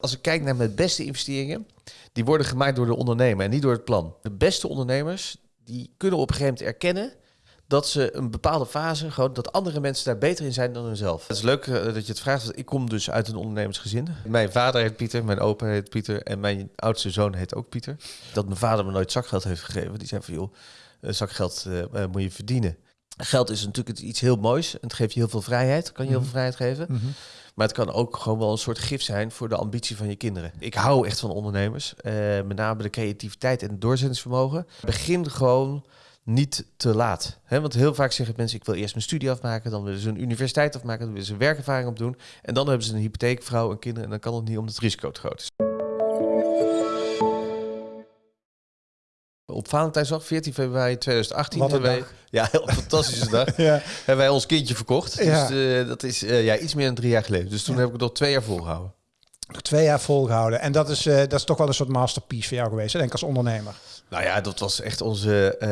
Als ik kijk naar mijn beste investeringen, die worden gemaakt door de ondernemer en niet door het plan. De beste ondernemers, die kunnen op een gegeven moment erkennen dat ze een bepaalde fase, gewoon dat andere mensen daar beter in zijn dan hunzelf. Het is leuk eh, dat je het vraagt, want ik kom dus uit een ondernemersgezin. Mijn vader heet Pieter, mijn opa heet Pieter en mijn oudste zoon heet ook Pieter. Dat mijn vader me nooit zakgeld heeft gegeven. Die zei van, joh, eh, zakgeld eh, moet je verdienen. Geld is natuurlijk iets heel moois en het geeft je heel veel vrijheid, kan je heel veel vrijheid geven. Maar het kan ook gewoon wel een soort gif zijn voor de ambitie van je kinderen. Ik hou echt van ondernemers. eh, met name de creativiteit en het doorzettingsvermogen. Begin gewoon niet te laat. Want heel vaak zeggen mensen, ik wil eerst mijn studie afmaken. Dan willen ze een universiteit afmaken. Dan willen ze werkervaring opdoen. En dan hebben ze een hypotheek, vrouw en kinderen. En dan kan het niet omdat het risico te groot is. Op Valentijnsdag, 14 februari 2018, Wat een hebben wij, dag. ja, heel fantastische dag, Ja. hebben wij ons kindje verkocht. Dus eh, dat is eh, ja, iets meer dan drie jaar geleden. Dus toen heb ik het nog twee jaar volgehouden. Nog twee jaar volgehouden. En dat is, eh, dat is toch wel een soort masterpiece voor jou geweest, denk ik, als ondernemer. Nou ja, dat was echt onze, eh,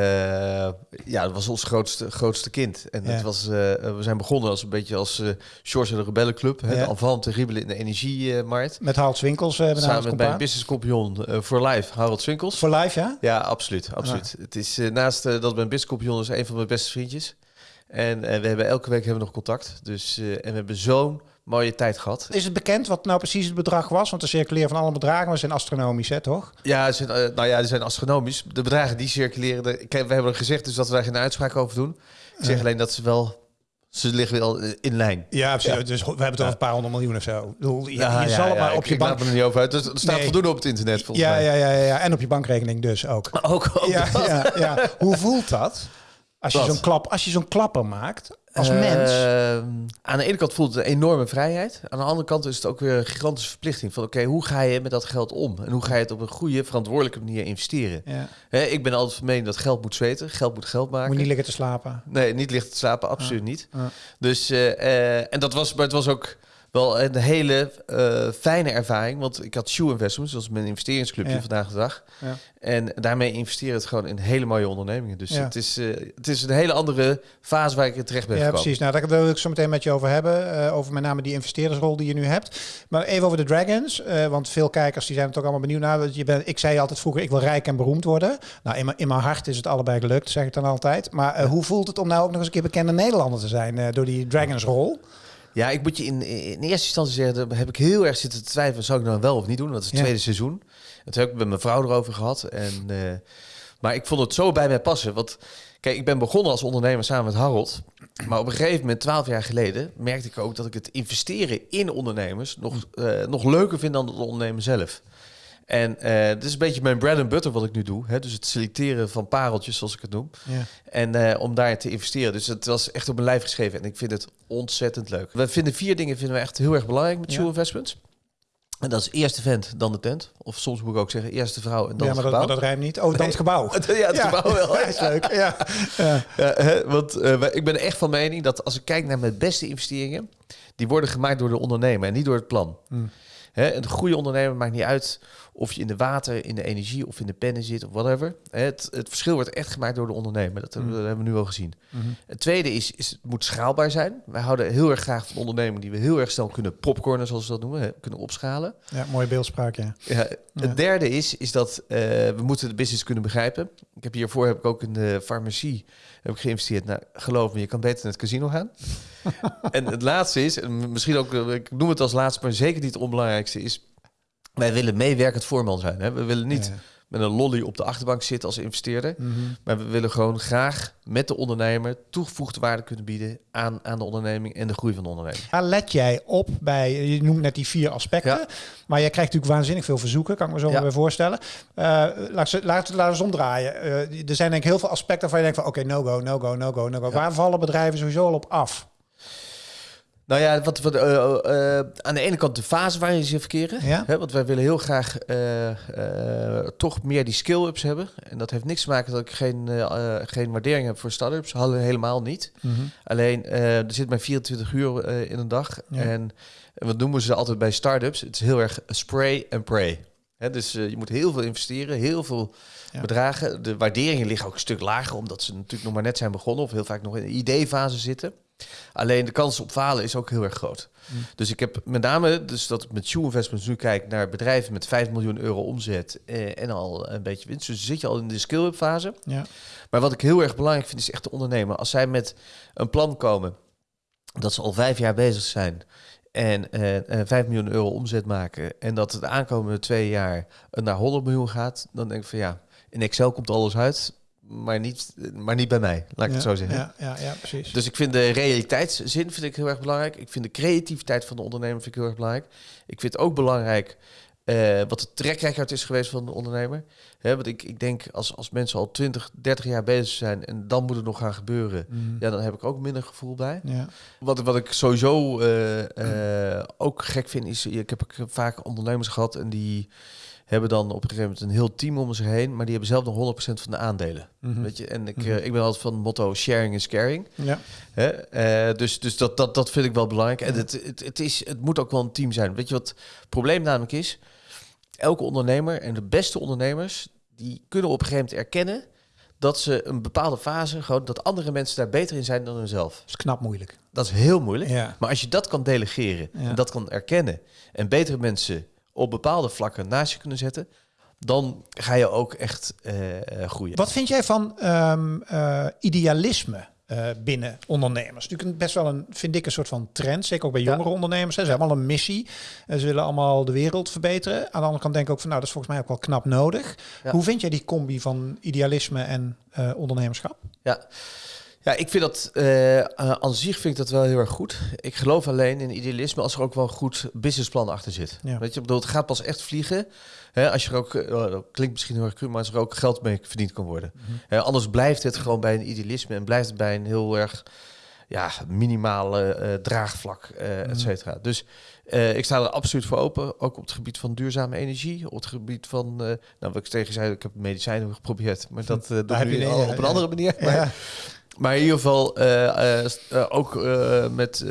ja, dat was ons grootste, grootste kind. En Ja. het was, eh, we zijn begonnen als een beetje als uh, Shores en de Rebellenclub. Hè, Ja. De enfant terrible in de energiemarkt. Met Harold Winkels. Uh, Samen met mijn business compagnon voor life, Harold Swinkels. Voor live, ja? Ja, absoluut. absoluut. Het is naast dat mijn business compagnon is een van mijn beste vriendjes. En we hebben elke week hebben we nog contact. Dus, en we hebben zo'n mooie tijd gehad. Is het bekend wat nou precies het bedrag was? Want de circuleren van alle bedragen maar zijn astronomisch, hè, toch? Ja, ze zijn, eh, nou ja, die zijn astronomisch. De bedragen die circuleren, de, ik, we hebben gezegd dus dat we daar geen uitspraak over doen. Ik zeg alleen dat ze wel, ze liggen wel eh, in lijn. Ja, precies. Ja. dus we hebben het over een paar honderd miljoen of zo. Ik bedoel, je, Ja, je ja, zal het ja, maar op ik- je ik laat bank... me er niet over uit. Dus er staat Nee. voldoende op het internet volgens Ja, mij. ja, ja, ja, en op je bankrekening dus ook. Ook, ook ja, ja. Hoe voelt dat? Als je zo'n klap, als je zo'n klapper maakt als mens. Ehm, aan de ene kant voelt het een enorme vrijheid. Aan de andere kant is het ook weer een gigantische verplichting. Van oké, hoe ga je met dat geld om? En hoe ga je het op een goede, verantwoordelijke manier investeren? Ja. Hè, ik ben altijd van mening dat geld moet zweten. Geld moet geld maken. Moet niet liggen te slapen. Nee, niet licht te slapen, absoluut niet. Ja. Dus, eh, eh, en dat was, maar het was ook wel een hele eh, fijne ervaring. Want ik had Shoe Investments, dat is mijn investeringsclubje Ja. vandaag de dag. Ja. En daarmee investeren het gewoon in hele mooie ondernemingen. Dus Ja. het, is, eh, het is een hele andere fase waar ik in terecht ben Ja, gekomen. precies. Nou, daar wil ik zo meteen met je over hebben. eh, over met name die investeerdersrol die je nu hebt. Maar even over de Dragons. want veel kijkers die zijn er toch allemaal benieuwd naar. Je bent, ik zei altijd vroeger, ik wil rijk en beroemd worden. Nou, in mijn, in mijn hart is het allebei gelukt, zeg ik dan altijd. Maar hoe voelt het om nou ook nog eens een keer bekende Nederlander te zijn door die Dragons-rol? Ja, ik moet je in, in eerste instantie zeggen, daar heb ik heel erg zitten te twijfelen. Zou ik nou wel of niet doen? Dat is het Ja. tweede seizoen. Dat heb ik met mijn vrouw erover gehad. En, eh, maar ik vond het zo bij mij passen. Want kijk, ik ben begonnen als ondernemer samen met Harold. Maar op een gegeven moment, twaalf jaar geleden, merkte ik ook dat ik het investeren in ondernemers nog, eh, nog leuker vind dan het ondernemen zelf. En eh dit is een beetje mijn bread and butter wat ik nu doe. Hè? Dus het selecteren van pareltjes, zoals ik het noem. Ja. En eh, om daar te investeren. Dus het was echt op mijn lijf geschreven. En ik vind het ontzettend leuk. We vinden vier dingen vinden we echt heel erg belangrijk met Ja. Shoe Investments. En dat is eerst de vent, dan de tent. Of soms moet ik ook zeggen, eerst de vrouw en dan ja, maar het dat, gebouw. maar dat rijmt niet. Oh, dan het gebouw. ja, het gebouw wel. Ja, is leuk. Ja. Ja. Hè, want eh, ik ben echt van mening dat als ik kijk naar mijn beste investeringen, die worden gemaakt door de ondernemer en niet door het plan. Hmm. Hè, een goede ondernemer maakt niet uit of je in de water, in de energie of in de pennen zit of whatever. Het, het verschil wordt echt gemaakt door de ondernemer. Dat, hebben we- dat hebben we nu al gezien. Mhm. Het tweede is, is, het moet schaalbaar zijn. Wij houden heel erg graag van ondernemingen die we heel erg snel kunnen popcornen, zoals we dat noemen, hè, kunnen opschalen. ja, mooie beeldspraak, ja. Ja, het Ja. derde is, is dat eh, we moeten de business kunnen begrijpen. Ik heb hiervoor heb ik ook in de farmacie heb ik geïnvesteerd. Nou, geloof me, je kan beter naar het casino gaan. en het laatste is, en misschien ook, eh, ik noem het als laatste, maar zeker niet het onbelangrijkste is, wij willen meewerkend voorman zijn. Hè? We willen niet Ja. met een lolly op de achterbank zitten als investeerder. Mhm. Maar we willen gewoon graag met de ondernemer toegevoegde waarde kunnen bieden aan, aan de onderneming en de groei van de onderneming. Waar let jij op bij, je noemt net die vier aspecten, Ja. maar jij krijgt natuurlijk waanzinnig veel verzoeken, kan ik me zo Ja. bij voorstellen. Laat, ze, laat, laat eens omdraaien. Eh, er zijn denk ik heel veel aspecten waar je denkt van, oké, no go, no go, no go, no go. Waar vallen bedrijven sowieso al op af? Nou ja, wat, wat, eh, eh, aan de ene kant de fase waarin ze verkeren. Ja. Hè, want wij willen heel graag eh, eh, toch meer die skill-ups hebben. En dat heeft niks te maken dat ik geen, eh, eh, geen waardering heb voor start-ups. Hadden we helemaal niet. Alleen, eh, er zit maar 24 uur eh, in een dag. Ja. En wat noemen ze altijd bij start-ups? Het is heel erg spray and pray. Hè, dus eh, je moet heel veel investeren, heel veel Ja. bedragen. De waarderingen liggen ook een stuk lager, omdat ze natuurlijk nog maar net zijn begonnen of heel vaak nog in de idee-fase zitten. Alleen de kans op falen is ook heel erg groot. Mm. Dus ik heb met name, dus dat ik met Shoe Investments nu kijk naar bedrijven met 5 miljoen euro omzet eh, en al een beetje winst. Dus zit je al in de skill-up fase. Ja. Maar wat ik heel erg belangrijk vind, is echt de ondernemer. Als zij met een plan komen dat ze al vijf jaar bezig zijn en eh, eh, 5 miljoen euro omzet maken en dat het de aankomende twee jaar eh, naar 100 miljoen gaat, dan denk ik van ja, in Excel komt alles uit, maar niet, maar niet bij mij, laat ik het zo zeggen. Ja, ja, ja, precies. Dus ik vind de realiteitszin vind ik heel erg belangrijk. Ik vind de creativiteit van de ondernemer vind ik heel erg belangrijk. Ik vind ook belangrijk eh, wat de trekrecord is geweest van de ondernemer. Hè, want ik, ik denk als, als mensen al 20, 30 jaar bezig zijn en dan moet het nog gaan gebeuren, Mm. ja, dan heb ik ook minder gevoel bij. Ja. Wat, wat ik sowieso eh, eh, ook gek vind, is ik heb ook vaak ondernemers gehad en die hebben dan op een gegeven moment een heel team om zich heen, maar die hebben zelf nog 100% van de aandelen. Mhm. Weet je? En ik, Mhm. eh, ik ben altijd van het motto sharing is caring. Ja. Hè? Eh, dus dus dat, dat, dat vind ik wel belangrijk. En het, het, het, is, het moet ook wel een team zijn. Weet je wat het probleem namelijk is? Elke ondernemer en de beste ondernemers, die kunnen op een gegeven moment erkennen dat ze een bepaalde fase, gewoon dat andere mensen daar beter in zijn dan hunzelf. Dat is knap moeilijk. Dat is heel moeilijk. Ja. Maar als je dat kan delegeren Ja. en dat kan erkennen en betere mensen op bepaalde vlakken naast je kunnen zetten, dan ga je ook echt eh, eh, groeien. Wat vind jij van ehm, eh, idealisme binnen ondernemers? Natuurlijk best wel een, vind ik, een soort van trend. Zeker ook bij Ja. jongere ondernemers. Hè. Ze hebben allemaal een missie. En ze willen allemaal de wereld verbeteren. Aan de andere kant denk ik ook van, nou, dat is volgens mij ook wel knap nodig. Ja. Hoe vind jij die combi van idealisme en ondernemerschap? Ja. Ja, ik vind dat eh, aan zich vind ik dat wel heel erg goed. Ik geloof alleen in idealisme als er ook wel een goed businessplan achter zit. Ja. Weet je, bedoel, het gaat pas echt vliegen. Hè, als je er ook, dat klinkt misschien heel erg cru, maar als er ook geld mee verdiend kan worden. Mhm. Anders blijft het gewoon bij een idealisme en blijft het bij een heel erg ja, minimale draagvlak, Mhm. et cetera. Dus ik sta er absoluut voor open, ook op het gebied van duurzame energie, op het gebied van, nou wat ik tegen zei, ik heb medicijnen geprobeerd, maar dat doe ik nu al op een andere manier. Maar, Ja. Maar in ieder geval eh, eh, eh, ook met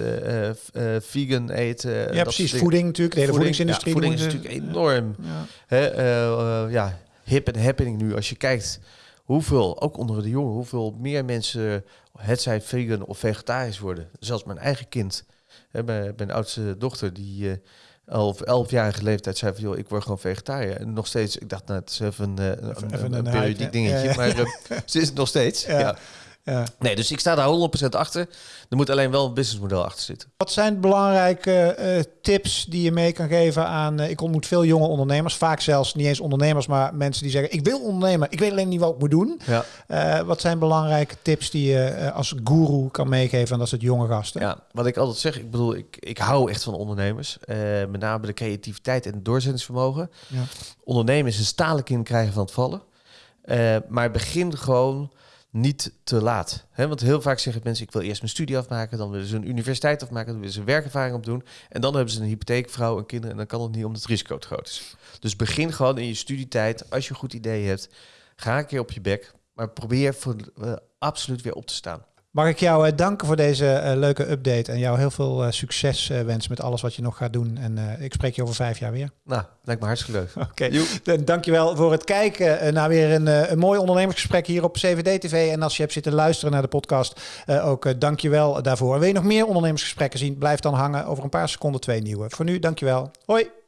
vegan eten. ja, precies. Voeding natuurlijk. De hele Voeding, voedingsindustrie. ja, voeding is natuurlijk enorm Ja. hè, ja, hip en happening nu. Als je kijkt hoeveel, ook onder de jongen, hoeveel meer mensen het zijn vegan of vegetarisch worden. Zelfs mijn eigen kind, hè, mijn, mijn oudste dochter, die al op 11-jarige leeftijd zei van, joh, ik word gewoon vegetariër. En nog steeds, ik dacht, nou, het is even, een, Even- een, even een, een periodiek dingetje, ja, ja. maar ze is het nog steeds. Ja. Ja. Nee, dus ik sta daar 100% achter. Er moet alleen wel een businessmodel achter zitten. Wat zijn belangrijke eh, tips die je mee kan geven aan... eh, ik ontmoet veel jonge ondernemers, vaak zelfs niet eens ondernemers... maar mensen die zeggen, ik wil ondernemen, ik weet alleen niet wat ik moet doen. Ja. Eh, wat zijn belangrijke tips die je als guru kan meegeven aan dat soort jonge gasten? Ja, wat ik altijd zeg, ik bedoel, ik, ik hou echt van ondernemers. Met name de creativiteit en het doorzettingsvermogen. Ja. Ondernemen is een stalen kind krijgen van het vallen. Maar begin gewoon niet te laat. Want heel vaak zeggen mensen, ik wil eerst mijn studie afmaken, dan willen ze een universiteit afmaken, dan willen ze werkervaring opdoen. En dan hebben ze een hypotheek, vrouw en kinderen en dan kan het niet omdat het risico te groot is. Dus begin gewoon in je studietijd, als je een goed idee hebt, ga een keer op je bek, maar probeer voor, eh, absoluut weer op te staan. Mag ik jou eh, danken voor deze eh, leuke update... en jou heel veel eh, succes wensen met alles wat je nog gaat doen. En ik spreek je over vijf jaar weer. Nou, lijkt me hartstikke leuk. Oké, Dan dankjewel voor het kijken naar weer een, een mooi ondernemersgesprek hier op CVD-TV. En als je hebt zitten luisteren naar de podcast, ook uh, dankjewel daarvoor. En wil je nog meer ondernemersgesprekken zien, blijf dan hangen. Over een paar seconden twee nieuwe. Voor nu, dankjewel. Hoi!